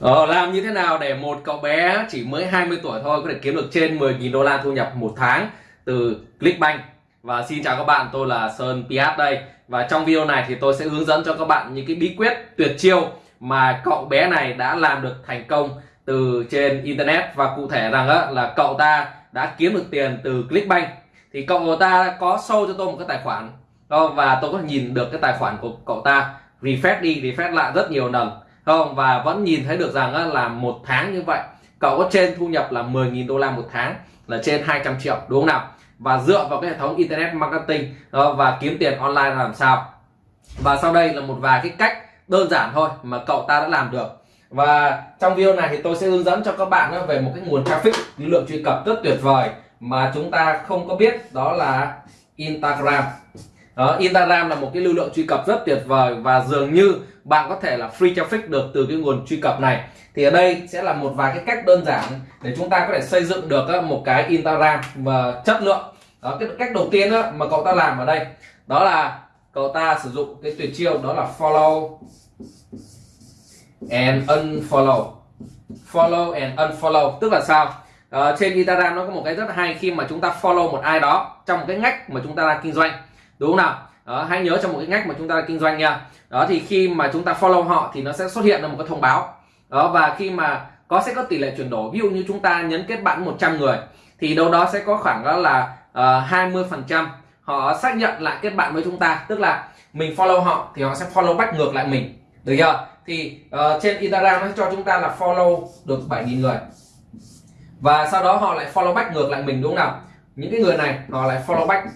Ờ, làm như thế nào để một cậu bé chỉ mới 20 tuổi thôi có thể kiếm được trên 10.000 đô la thu nhập một tháng từ Clickbank? Và xin chào các bạn tôi là Sơn Piat đây. Và trong video này thì tôi sẽ hướng dẫn cho các bạn những cái bí quyết tuyệt chiêu mà cậu bé này đã làm được thành công từ trên internet. Và cụ thể rằng á, là cậu ta đã kiếm được tiền từ Clickbank. Thì cậu ta có show cho tôi một cái tài khoản. Ờ, và tôi có nhìn được cái tài khoản của cậu ta. Refresh đi refresh lại rất nhiều lần không và vẫn nhìn thấy được rằng là một tháng như vậy cậu có trên thu nhập là 10.000 đô la một tháng là trên 200 triệu đúng không nào? Và dựa vào cái hệ thống internet marketing và kiếm tiền online làm sao? Và sau đây là một vài cái cách đơn giản thôi mà cậu ta đã làm được. Và trong video này thì tôi sẽ hướng dẫn cho các bạn về một cái nguồn traffic lưu lượng truy cập rất tuyệt vời mà chúng ta không có biết đó là Instagram. Đó, Instagram là một cái lưu lượng truy cập rất tuyệt vời và dường như bạn có thể là free traffic được từ cái nguồn truy cập này. Thì ở đây sẽ là một vài cái cách đơn giản để chúng ta có thể xây dựng được một cái Instagram và chất lượng. Đó, cái cách đầu tiên mà cậu ta làm ở đây đó là cậu ta sử dụng cái tuyệt chiêu đó là follow and unfollow. Follow and unfollow tức là sao? Uh, trên Instagram nó có một cái rất hay khi mà chúng ta follow một ai đó trong một cái ngách mà chúng ta đang kinh doanh. Đúng không nào? Đó, hãy nhớ trong một cái ngách mà chúng ta kinh doanh nha. Đó thì khi mà chúng ta follow họ thì nó sẽ xuất hiện là một cái thông báo. Đó và khi mà có sẽ có tỷ lệ chuyển đổi. Ví dụ như chúng ta nhấn kết bạn 100 người thì đâu đó sẽ có khoảng đó là ờ, hai uh, 20 phần trăm họ xác nhận lại kết bạn với chúng ta. Tức là mình follow họ thì họ sẽ follow back ngược lại mình. Được chưa? Thì uh, trên Instagram nó cho chúng ta là follow được 7.000 người. Và sau đó họ lại follow back ngược lại mình đúng không nào? Những cái người này họ lại follow back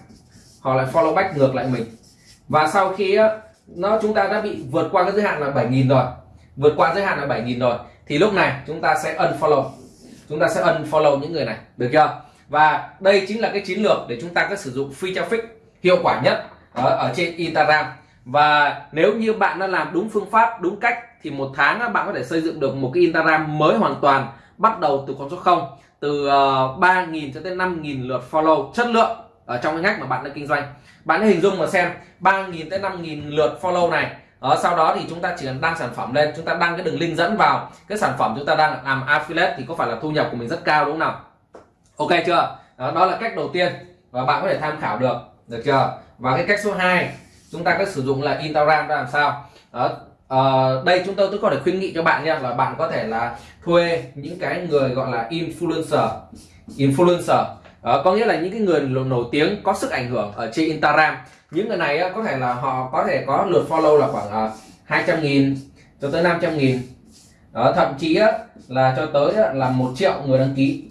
họ lại follow back ngược lại mình. Và sau khi nó chúng ta đã bị vượt qua cái giới hạn là 7.000 rồi. Vượt qua giới hạn là 7.000 rồi. Thì lúc này chúng ta sẽ unfollow. Chúng ta sẽ unfollow những người này. Được chưa? Và đây chính là cái chiến lược để chúng ta có sử dụng free traffic hiệu quả nhất ở, ở trên Instagram. Và nếu như bạn đã làm đúng phương pháp đúng cách thì một tháng bạn có thể xây dựng được một cái Instagram mới hoàn toàn bắt đầu từ con số 0 từ ờ, 3.000 cho tới 5.000 lượt follow chất lượng ở trong cái ngách mà bạn đang kinh doanh. Bạn hãy hình dung mà xem 3.000 tới 5.000 lượt follow này. Ở sau đó thì chúng ta chỉ cần đăng sản phẩm lên chúng ta đăng cái đường link dẫn vào. Cái sản phẩm chúng ta đang làm affiliate thì có phải là thu nhập của mình rất cao đúng không nào? Ok chưa? Đó, đó là cách đầu tiên và bạn có thể tham khảo được. Được chưa? Và cái cách số 2 chúng ta có sử dụng là Instagram làm sao? Đó uh, đây chúng tôi tôi có thể khuyến nghị cho bạn nha là bạn có thể là thuê những cái người gọi là influencer. Influencer à, có nghĩa là những cái người nổi tiếng có sức ảnh hưởng ở trên Instagram. Những người này có thể là họ có thể có lượt follow là khoảng ờ, 200 nghìn cho tới 500 nghìn. Đó, thậm chí là cho tới là một triệu người đăng ký.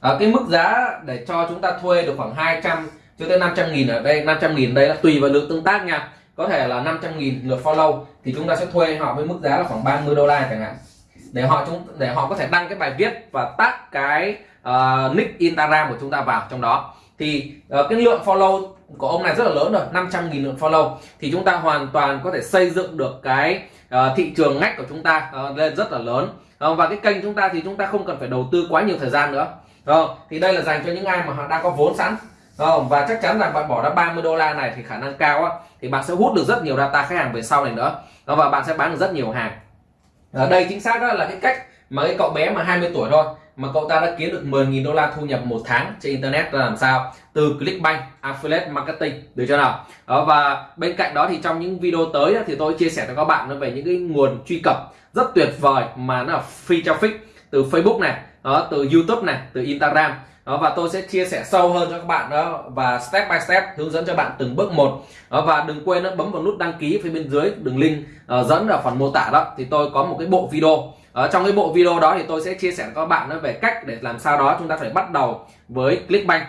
À, cái mức giá để cho chúng ta thuê được khoảng 200 cho tới 500 nghìn ở đây 500 nghìn đây là tùy vào lượng tương tác nha. Có thể là 500 nghìn lượt follow thì chúng ta sẽ thuê họ với mức giá là khoảng 30 đô la chẳng hạn để họ chúng để họ có thể đăng cái bài viết và tag cái uh, nick Instagram của chúng ta vào trong đó. Thì uh, cái lượng follow của ông này rất là lớn rồi 500 nghìn lượng follow. Thì chúng ta hoàn toàn có thể xây dựng được cái uh, thị trường ngách của chúng ta uh, lên rất là lớn. Uh, và cái kênh chúng ta thì chúng ta không cần phải đầu tư quá nhiều thời gian nữa. Uh, thì đây là dành cho những ai mà họ đang có vốn sẵn. Không? và chắc chắn là bạn bỏ ra 30 đô la này thì khả năng cao á, thì bạn sẽ hút được rất nhiều data khách hàng về sau này nữa. Đó, và bạn sẽ bán được rất nhiều hàng ở đây chính xác đó là cái cách mà cái cậu bé mà 20 tuổi thôi mà cậu ta đã kiếm được 10.000 đô la thu nhập một tháng trên internet là làm sao? Từ Clickbank Affiliate Marketing được chưa nào? Đó, và bên cạnh đó thì trong những video tới thì tôi chia sẻ cho các bạn về những cái nguồn truy cập rất tuyệt vời mà nó là free traffic từ Facebook này đó, từ YouTube này từ Instagram đó, và tôi sẽ chia sẻ sâu hơn cho các bạn đó và step by step hướng dẫn cho bạn từng bước một. Đó, và đừng quên đó, bấm vào nút đăng ký phía bên dưới đường link uh, dẫn ở phần mô tả đó thì tôi có một cái bộ video. Ở trong cái bộ video đó thì tôi sẽ chia sẻ với các bạn về cách để làm sao đó chúng ta phải bắt đầu với Clickbank.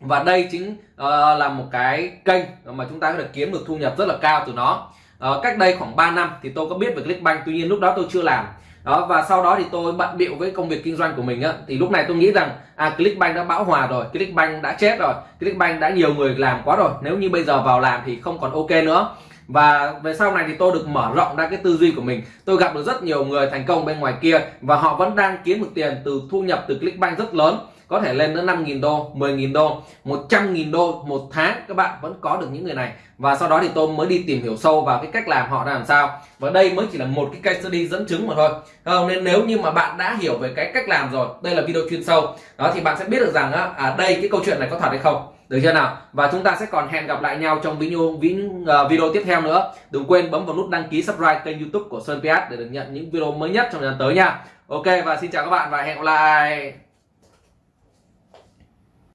Và đây chính uh, là một cái kênh mà chúng ta có thể kiếm được thu nhập rất là cao từ nó. Uh, cách đây khoảng 3 năm thì tôi có biết về Clickbank tuy nhiên lúc đó tôi chưa làm đó, và sau đó thì tôi bận bịu với công việc kinh doanh của mình á. Thì lúc này tôi nghĩ rằng à Clickbank đã bão hòa rồi, Clickbank đã chết rồi, Clickbank đã nhiều người làm quá rồi. Nếu như bây giờ vào làm thì không còn ok nữa. Và về sau này thì tôi được mở rộng ra cái tư duy của mình. Tôi gặp được rất nhiều người thành công bên ngoài kia và họ vẫn đang kiếm được tiền từ thu nhập từ Clickbank rất lớn có thể lên đến 5.000 đô 10.000 đô 100.000 đô một tháng. Các bạn vẫn có được những người này. Và sau đó thì tôi mới đi tìm hiểu sâu vào cái cách làm họ làm sao. Và đây mới chỉ là một cái case study dẫn chứng mà thôi. Không? Nên nếu như mà bạn đã hiểu về cái cách làm rồi đây là video chuyên sâu. Đó thì bạn sẽ biết được rằng á, à đây cái câu chuyện này có thật hay không. Được chưa nào? Và chúng ta sẽ còn hẹn gặp lại nhau trong video ờ, video tiếp theo nữa. Đừng quên bấm vào nút đăng ký subscribe kênh youtube của Sơn PS để được nhận những video mới nhất trong thời gian tới nha. Ok và xin chào các bạn và hẹn gặp lại!